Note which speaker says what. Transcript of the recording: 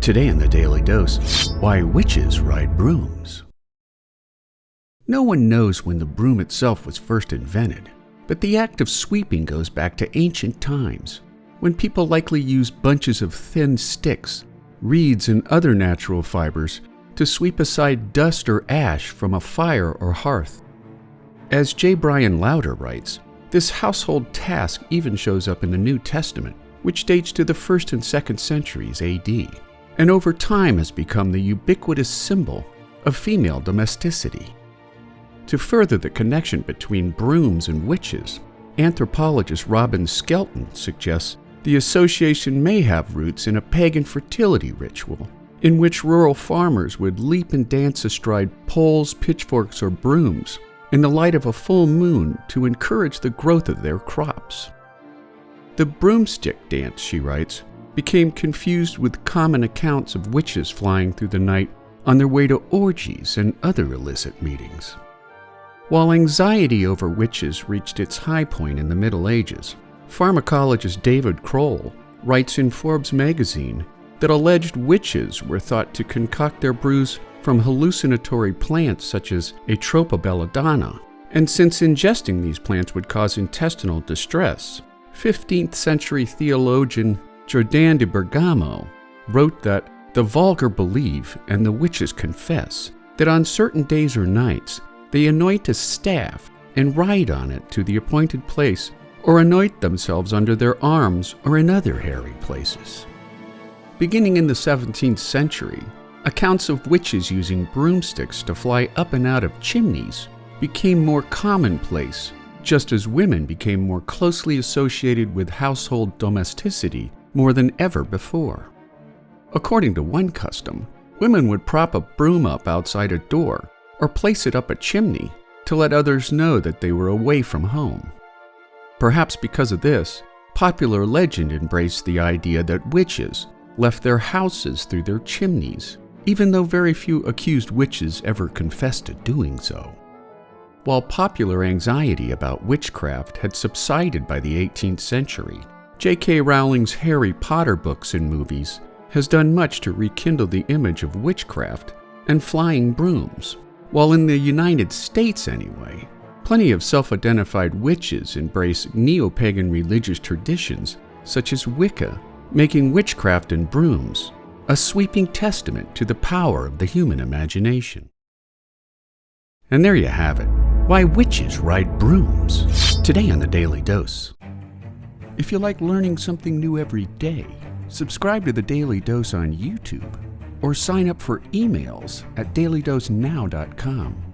Speaker 1: Today in the Daily Dose, why witches ride brooms. No one knows when the broom itself was first invented, but the act of sweeping goes back to ancient times, when people likely used bunches of thin sticks, reeds, and other natural fibers to sweep aside dust or ash from a fire or hearth. As J. Bryan Lowder writes, this household task even shows up in the New Testament, which dates to the 1st and 2nd centuries AD, and over time has become the ubiquitous symbol of female domesticity. To further the connection between brooms and witches, anthropologist Robin Skelton suggests the association may have roots in a pagan fertility ritual, in which rural farmers would leap and dance astride poles, pitchforks, or brooms in the light of a full moon to encourage the growth of their crops. The broomstick dance, she writes, became confused with common accounts of witches flying through the night on their way to orgies and other illicit meetings. While anxiety over witches reached its high point in the Middle Ages, pharmacologist David Kroll writes in Forbes magazine that alleged witches were thought to concoct their brews from hallucinatory plants such as Atropa belladonna, and since ingesting these plants would cause intestinal distress, 15th century theologian Jordan de Bergamo wrote that the vulgar believe and the witches confess that on certain days or nights they anoint a staff and ride on it to the appointed place or anoint themselves under their arms or in other hairy places. Beginning in the 17th century, accounts of witches using broomsticks to fly up and out of chimneys became more commonplace, just as women became more closely associated with household domesticity more than ever before. According to one custom, women would prop a broom up outside a door or place it up a chimney to let others know that they were away from home. Perhaps because of this, popular legend embraced the idea that witches left their houses through their chimneys, even though very few accused witches ever confessed to doing so. While popular anxiety about witchcraft had subsided by the 18th century, J.K. Rowling's Harry Potter books and movies has done much to rekindle the image of witchcraft and flying brooms. While in the United States, anyway, plenty of self identified witches embrace neo pagan religious traditions such as Wicca, making witchcraft and brooms a sweeping testament to the power of the human imagination. And there you have it why witches ride brooms. Today on the Daily Dose. If you like learning something new every day, subscribe to the Daily Dose on YouTube or sign up for emails at dailydosenow.com.